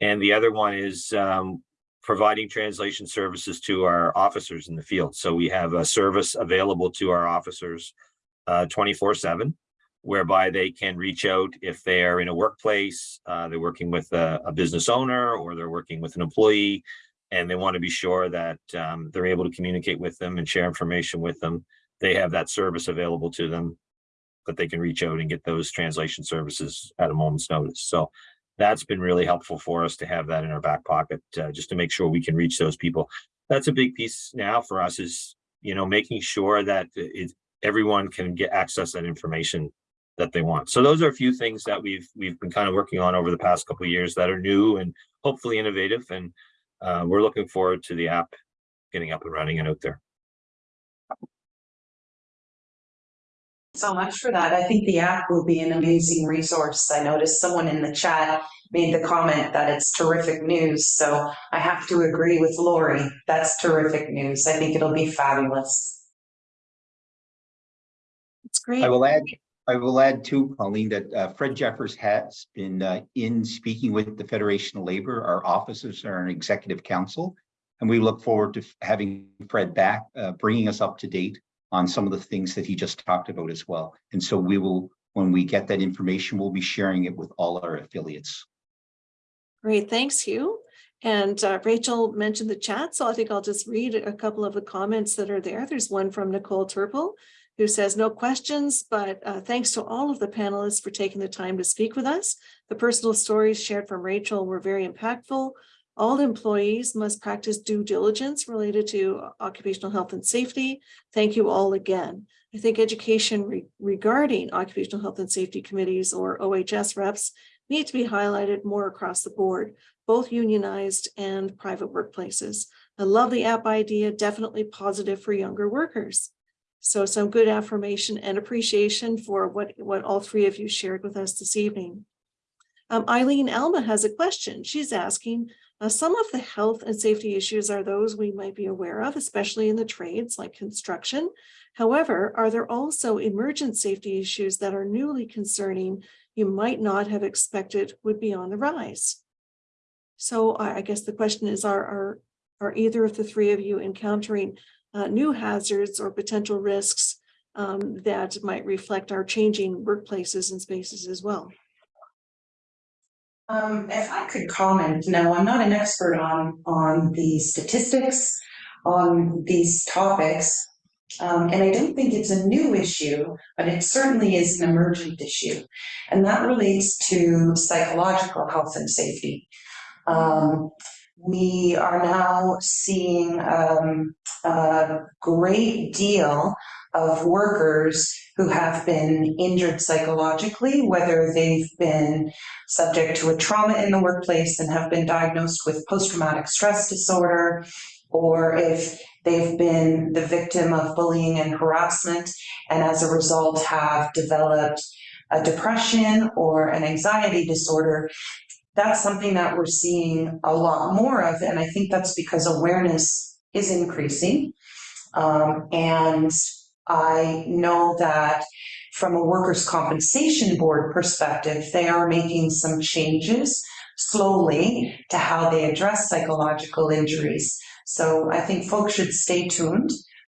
And the other one is um, providing translation services to our officers in the field. So we have a service available to our officers uh, 24 seven, whereby they can reach out if they are in a workplace, uh, they're working with a, a, business owner or they're working with an employee, and they want to be sure that um, they're able to communicate with them and share information with them. They have that service available to them that they can reach out and get those translation services at a moment's notice. So that's been really helpful for us to have that in our back pocket, uh, just to make sure we can reach those people. That's a big piece now for us is, you know, making sure that it, everyone can get access that information that they want. So those are a few things that we've we've been kind of working on over the past couple of years that are new and hopefully innovative. And uh, we're looking forward to the app getting up and running and out there. So much for that. I think the app will be an amazing resource. I noticed someone in the chat made the comment that it's terrific news. So I have to agree with Lori. That's terrific news. I think it'll be fabulous. It's great. I will add, I will add too, Pauline, that uh, Fred Jeffers has been uh, in speaking with the Federation of Labor. Our officers are an executive council, and we look forward to having Fred back, uh, bringing us up to date on some of the things that he just talked about as well. And so we will, when we get that information, we'll be sharing it with all our affiliates. Great, thanks, Hugh. And uh, Rachel mentioned the chat, so I think I'll just read a couple of the comments that are there. There's one from Nicole Turple who says no questions, but uh, thanks to all of the panelists for taking the time to speak with us. The personal stories shared from Rachel were very impactful. All employees must practice due diligence related to occupational health and safety. Thank you all again. I think education re regarding occupational health and safety committees or OHS reps need to be highlighted more across the board, both unionized and private workplaces. I love the app idea, definitely positive for younger workers. So some good affirmation and appreciation for what, what all three of you shared with us this evening. Um, Eileen Alma has a question. She's asking, uh, some of the health and safety issues are those we might be aware of, especially in the trades like construction. However, are there also emergent safety issues that are newly concerning you might not have expected would be on the rise? So I, guess the question is, are, are, are either of the three of you encountering uh, new hazards or potential risks um, that might reflect our changing workplaces and spaces as well. Um, if I could comment, no, I'm not an expert on, on the statistics on these topics. Um, and I don't think it's a new issue, but it certainly is an emergent issue. And that relates to psychological health and safety. Um, we are now seeing, um, a great deal of workers who have been injured psychologically, whether they've been subject to a trauma in the workplace and have been diagnosed with post-traumatic stress disorder, or if they've been the victim of bullying and harassment and as a result have developed a depression or an anxiety disorder. That's something that we're seeing a lot more of, and I think that's because awareness is increasing. Um, and I know that from a workers' compensation board perspective, they are making some changes slowly to how they address psychological injuries. So I think folks should stay tuned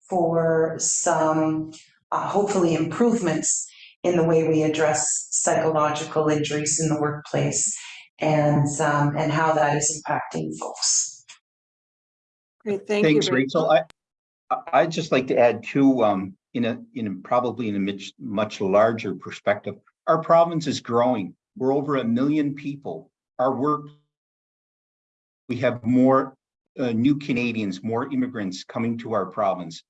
for some, uh, hopefully improvements in the way we address psychological injuries in the workplace and, um, and how that is impacting folks. Great, thank you. Thanks, Rachel. I, I- I'd just like to add two um, in a, in probably in a much, much larger perspective. Our province is growing. We're over a million people. Our work. We have more, uh, new Canadians, more immigrants coming to our province.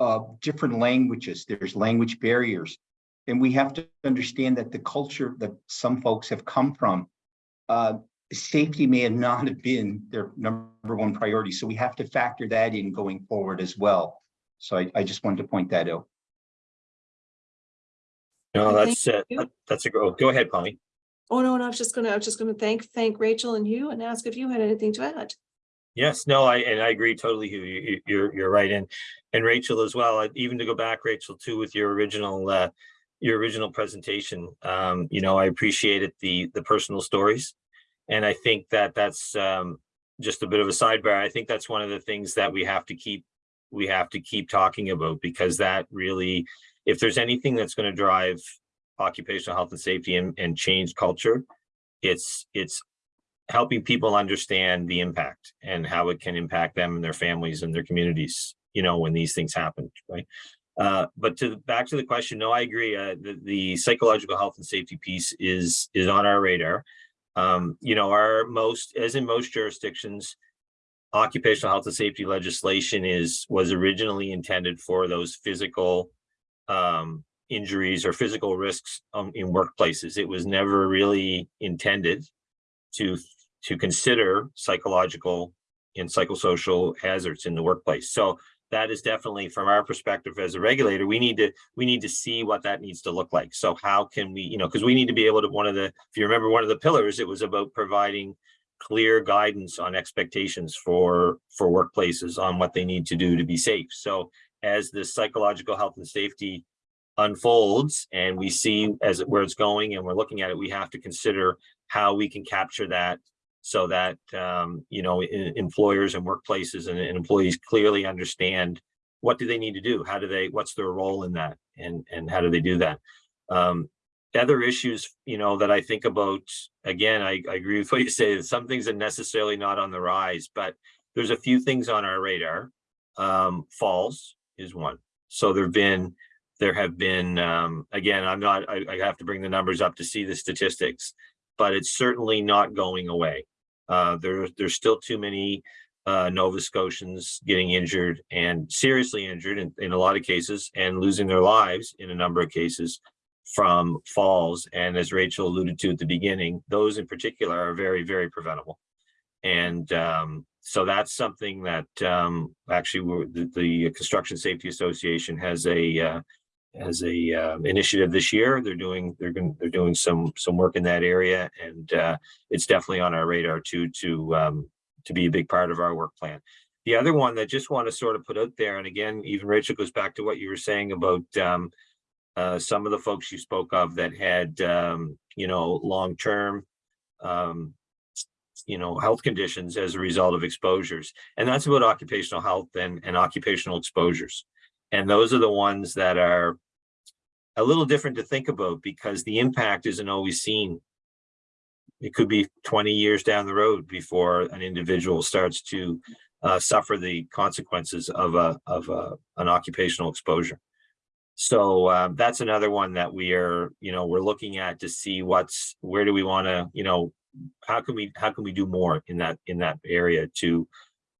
Uh, different languages, there's language barriers. And we have to understand that the culture that some folks have come from, uh, safety may have not have been their number one priority, so we have to factor that in going forward as well. So I, I just wanted to point that out. No, that's, uh, that- that's a, go, go ahead, Polly. Oh, no, no, I was just gonna, I was just gonna thank, thank Rachel and you and ask if you had anything to add. Yes, no, I, and I agree totally, Hugh, you, you- you're, you're right, and, and Rachel as well, even to go back, Rachel, too, with your original, uh, your original presentation, um, you know, I appreciated the, the personal stories. And I think that that's, um, just a bit of a sidebar, I think that's one of the things that we have to keep, we have to keep talking about, because that really, if there's anything that's gonna drive occupational health and safety and, and change culture, it's, it's helping people understand the impact and how it can impact them and their families and their communities, you know, when these things happen, right? Uh, but to, back to the question, no, I agree, uh, the, the psychological health and safety piece is, is on our radar. Um, you know, our most, as in most jurisdictions, occupational health and safety legislation is, was originally intended for those physical um, injuries or physical risks um, in workplaces. It was never really intended to to consider psychological and psychosocial hazards in the workplace. So that is definitely from our perspective as a regulator, we need to we need to see what that needs to look like. So how can we, you know, because we need to be able to one of the, if you remember one of the pillars, it was about providing clear guidance on expectations for for workplaces on what they need to do to be safe. So as the psychological health and safety unfolds and we see as it where it's going and we're looking at it, we have to consider how we can capture that so that um, you know e- employers and workplaces and, and employees clearly understand what do they need to do? How do they what's their role in that? And and how do they do that? Um, other issues you know that i think about again I, I agree with what you say some things are necessarily not on the rise but there's a few things on our radar. Um, falls is one. So there've been there have been um, again i'm not I, I have to bring the numbers up to see the statistics but it's certainly not going away. Uh, there, there's still too many uh, Nova Scotians getting injured and seriously injured in, in a lot of cases and losing their lives in a number of cases from falls. And as Rachel alluded to at the beginning, those in particular are very, very preventable. And um, so that's something that um, actually the, the Construction Safety Association has a uh, as a uh, initiative this year. They're doing they're going they're doing some some work in that area, and uh, it's definitely on our radar too to um, to be a big part of our work plan. The other one that just want to sort of put out there, and again, even Rachel goes back to what you were saying about um, uh, some of the folks you spoke of that had um, you know long term. Um, you know, health conditions as a result of exposures. And that's about occupational health and, and occupational exposures. And those are the ones that are a little different to think about because the impact isn't always seen it could be twenty years down the road before an individual starts to uh, suffer the consequences of a, of a, an occupational exposure. So um, that's another one that we are, you know, we're looking at to see what's, where do we want to, you know, how can we, how can we do more in that, in that area to,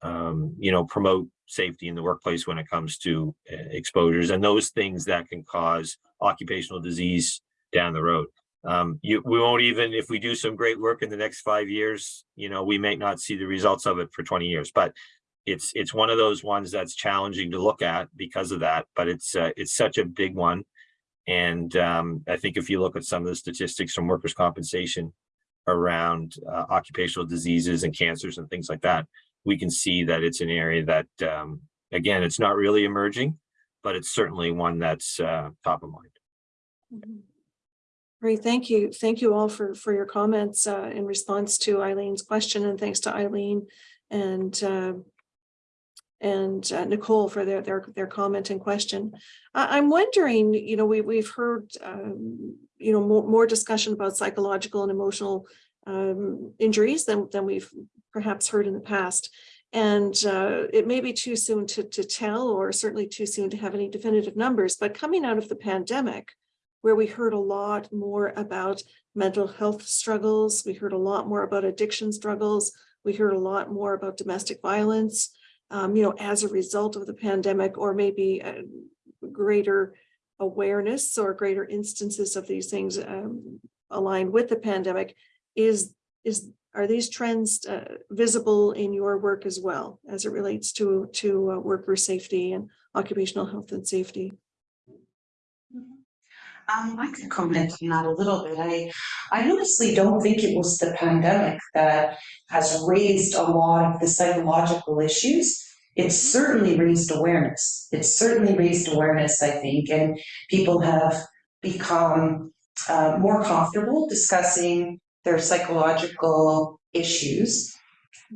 um, you know, promote safety in the workplace when it comes to uh, exposures and those things that can cause occupational disease down the road. Um, you, we won't even, if we do some great work in the next five years, you know, we may not see the results of it for twenty years, but it's, it's one of those ones that's challenging to look at because of that, but it's, uh, it's such a big one. And, um, I think if you look at some of the statistics from workers' compensation around, uh, occupational diseases and cancers and things like that, we can see that it's an area that, um, again, it's not really emerging, but it's certainly one that's, uh, top of mind. Mhm. Great, thank you. Thank you all for, for your comments uh, in response to Eileen's question and thanks to Eileen and uh, and uh, Nicole for their, their, their comment and question. I, I'm wondering, you know, we, we've heard, um, you know, more, more discussion about psychological and emotional um, injuries than, than we've perhaps heard in the past. And uh, it may be too soon to, to tell, or certainly too soon to have any definitive numbers, but coming out of the pandemic, where we heard a lot more about mental health struggles. We heard a lot more about addiction struggles. We heard a lot more about domestic violence, um, you know, as a result of the pandemic, or maybe a greater awareness or greater instances of these things um, aligned with the pandemic. Is, is, are these trends uh, visible in your work as well, as it relates to, to uh, worker safety and occupational health and safety? Um, I could comment on that a little bit. I, I honestly don't think it was the pandemic that has raised a lot of the psychological issues. It's certainly raised awareness. It's certainly raised awareness, I think, and people have become uh, more comfortable discussing their psychological issues.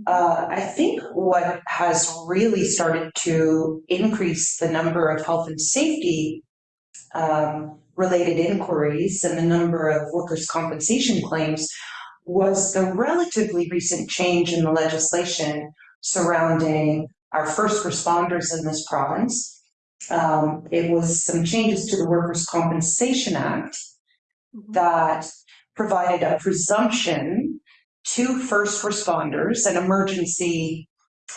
Uh, I think what has really started to increase the number of health and safety um, related inquiries and the number of workers' compensation claims was the relatively recent change in the legislation surrounding our first responders in this province. Um, it was some changes to the Workers' Compensation Act that provided a presumption to first responders and emergency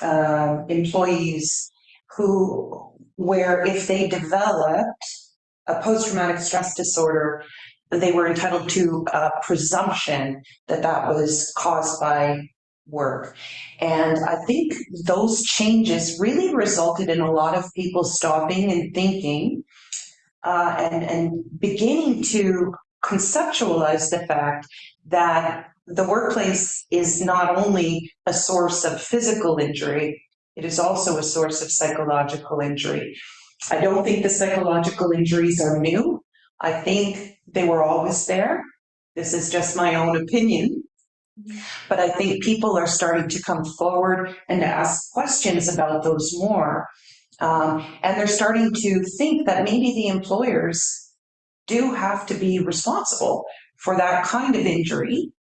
uh, employees who, where if they developed a post-traumatic stress disorder, they were entitled to a presumption that that was caused by work. And I think those changes really resulted in a lot of people stopping and thinking uh, and, and beginning to conceptualize the fact that the workplace is not only a source of physical injury, it is also a source of psychological injury. I don't think the psychological injuries are new. I think they were always there. This is just my own opinion. But I think people are starting to come forward and ask questions about those more. Um, and they're starting to think that maybe the employers do have to be responsible for that kind of injury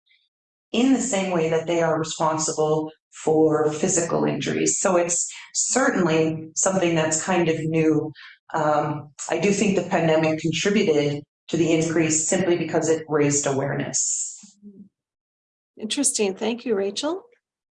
in the same way that they are responsible for physical injuries. So it's certainly something that's kind of new. Um, I do think the pandemic contributed to the increase simply because it raised awareness. Interesting. Thank you, Rachel.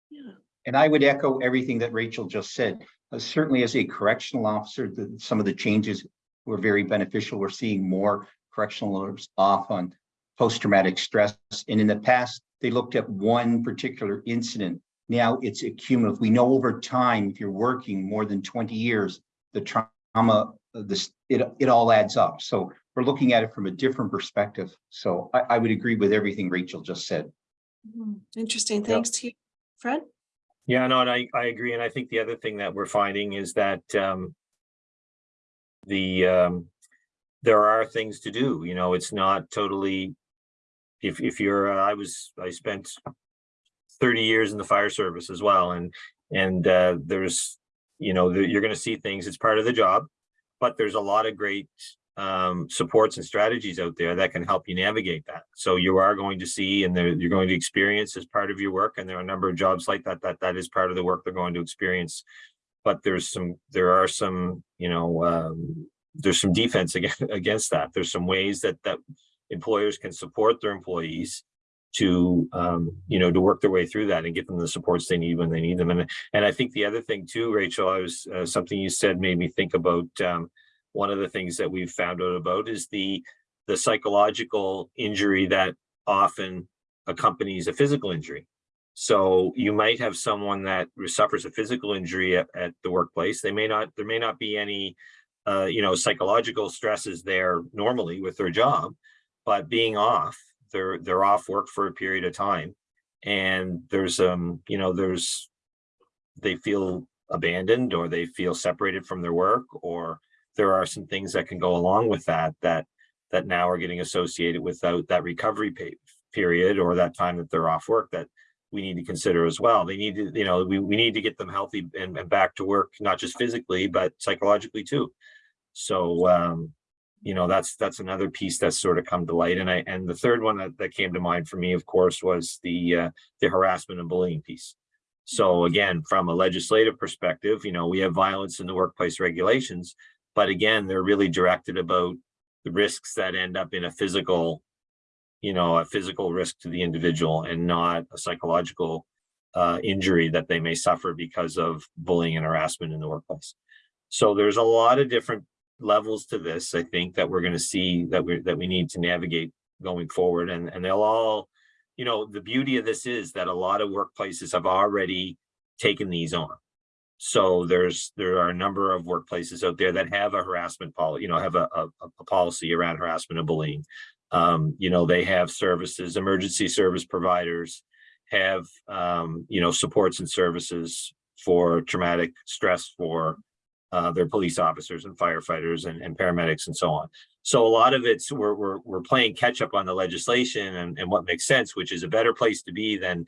Yeah. And I would echo everything that Rachel just said. Uh, Certainly as a correctional officer, the, some of the changes were very beneficial. We're seeing more correctional officers off on post-traumatic stress. And in the past, they looked at one particular incident. Now it's a cumulative. We know over time, if you're working more than 20 years, the trauma, this, it, it all adds up. So we're looking at it from a different perspective. So I, I would agree with everything Rachel just said. Mhm. Interesting. Thanks to you, Fred. Yeah, no, and I, I agree. And I think the other thing that we're finding is that, um, the, um, there are things to do, you know, it's not totally, if, if you're, uh, I was, I spent thirty years in the fire service as well, and, and, uh, there's, you know, the- you're gonna see things, it's part of the job, but there's a lot of great um, supports and strategies out there that can help you navigate that. So you are going to see and you're going to experience as part of your work. And there are a number of jobs like that, that that is part of the work they're going to experience. But there's some, there are some, you know, um, there's some defense against, against that. There's some ways that, that employers can support their employees to, um, you know, to work their way through that and give them the supports they need when they need them. And, and I think the other thing too, Rachel, I was, uh, something you said made me think about, um, one of the things that we've found out about is the, the psychological injury that often accompanies a physical injury. So you might have someone that suffers a physical injury at, at the workplace. They may not, there may not be any, uh, you know, psychological stresses there normally with their job, but being off, they're, they're off work for a period of time. And there's, um, you know, there's, they feel abandoned or they feel separated from their work or there are some things that can go along with that, that, that now are getting associated without that recovery pe- period or that time that they're off work that we need to consider as well. They need to, you know, we, we need to get them healthy and, and back to work, not just physically, but psychologically too. So, um, you know, that's, that's another piece that's sort of come to light. And I, and the third one that, that came to mind for me, of course, was the, uh, the harassment and bullying piece. So again, from a legislative perspective, you know, we have violence in the workplace regulations, but again, they're really directed about the risks that end up in a physical, you know, a physical risk to the individual and not a psychological uh, injury that they may suffer because of bullying and harassment in the workplace. So there's a lot of different levels to this, I think, that we're going to see that we that we need to navigate going forward. And, and they'll all, you know, the beauty of this is that a lot of workplaces have already taken these on. So there's there are a number of workplaces out there that have a harassment policy, you know, have a, a, a policy around harassment and bullying. Um, you know, they have services, emergency service providers have, um, you know, supports and services for traumatic stress for uh, their police officers and firefighters and, and paramedics and so on. So a lot of it's we're, we're, we're playing catch up on the legislation and, and what makes sense, which is a better place to be than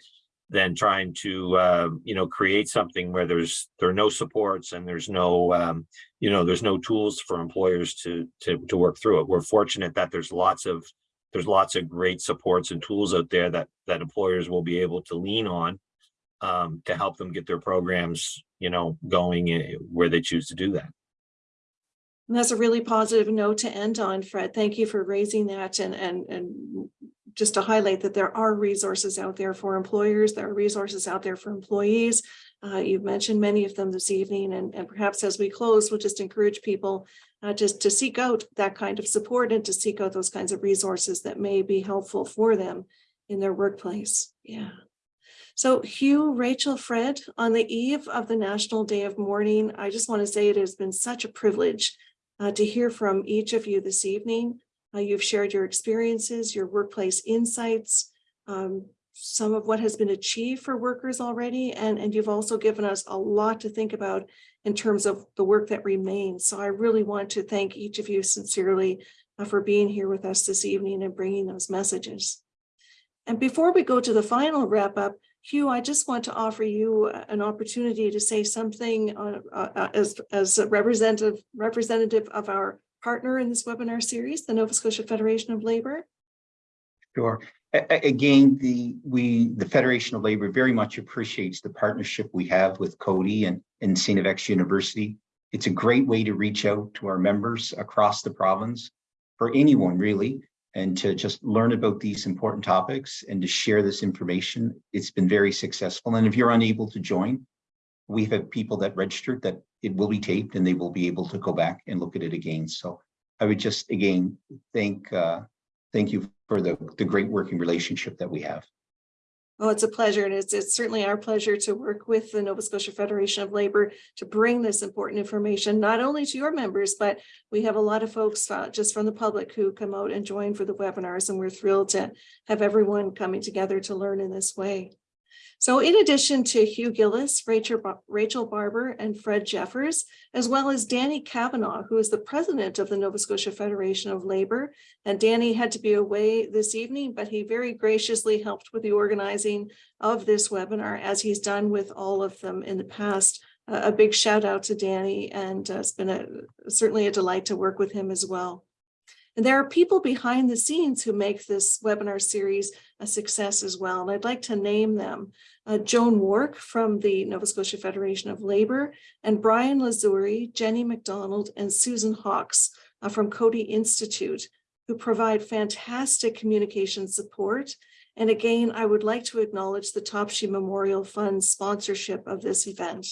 than trying to uh, you know create something where there's there are no supports and there's no um, you know there's no tools for employers to to to work through it. We're fortunate that there's lots of there's lots of great supports and tools out there that that employers will be able to lean on um, to help them get their programs you know going where they choose to do that. And that's a really positive note to end on, Fred. Thank you for raising that and, and, and just to highlight that there are resources out there for employers, there are resources out there for employees. Uh, you've mentioned many of them this evening and, and perhaps as we close, we'll just encourage people uh, just to seek out that kind of support and to seek out those kinds of resources that may be helpful for them in their workplace. Yeah. So Hugh, Rachel, Fred, on the eve of the National Day of Mourning, I just want to say it has been such a privilege uh, to hear from each of you this evening. Uh, you've shared your experiences, your workplace insights, um, some of what has been achieved for workers already, and, and you've also given us a lot to think about in terms of the work that remains. So I really want to thank each of you sincerely uh, for being here with us this evening and bringing those messages. And before we go to the final wrap up, Hugh, I just want to offer you an opportunity to say something uh, uh, as, as a representative, representative of our partner in this webinar series, the Nova Scotia Federation of Labor. Sure. A again, the we the Federation of Labor very much appreciates the partnership we have with Coady and, and. FX University. It's a great way to reach out to our members across the province for anyone really and to just learn about these important topics and to share this information. It's been very successful. And if you're unable to join, we've people that registered that it will be taped and they will be able to go back and look at it again. So I would just again thank uh, thank you for the, the great working relationship that we have. Oh, it's a pleasure. And it's, it's certainly our pleasure to work with the Nova Scotia Federation of Labor to bring this important information, not only to your members, but we have a lot of folks uh, just from the public who come out and join for the webinars. And we're thrilled to have everyone coming together to learn in this way. So in addition to Hugh Gillis, Rachel, Rachel Barber, and Fred Jeffers, as well as Danny Cavanagh, who is the president of the Nova Scotia Federation of Labor. And Danny had to be away this evening, but he very graciously helped with the organizing of this webinar, as he's done with all of them in the past. Uh, a big shout out to Danny, and uh, it's been a, certainly a delight to work with him as well. And there are people behind the scenes who make this webinar series a success as well. And I'd like to name them. Uh, Joan Wark from the Nova Scotia Federation of Labor and Brian Lazuri, Jenny McDonald, and Susan Hawks uh, from Coady Institute, who provide fantastic communication support. And again, I would like to acknowledge the Topsy Memorial Fund sponsorship of this event.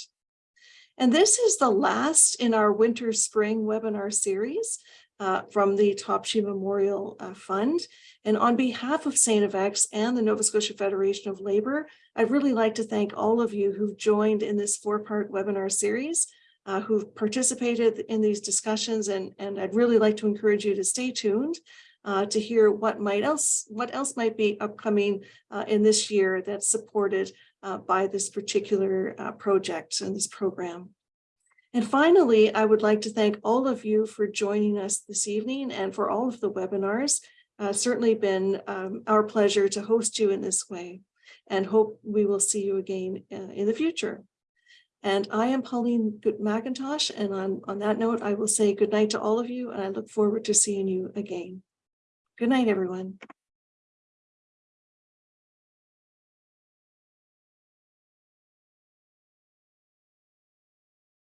And this is the last in our winter spring webinar series uh, from the Topsy Memorial uh, Fund. And on behalf of St. FX and the Nova Scotia Federation of Labor, I'd really like to thank all of you who've joined in this four-part webinar series, uh, who've participated in these discussions, and, and I'd really like to encourage you to stay tuned uh, to hear what might else, what else might be upcoming uh, in this year that's supported by this particular project and this program. And finally, I would like to thank all of you for joining us this evening and for all of the webinars. Uh, certainly been um, our pleasure to host you in this way and hope we will see you again uh, in the future. And I am Pauline McIntosh, and on, on that note, I will say good night to all of you, and I look forward to seeing you again. Good night, everyone.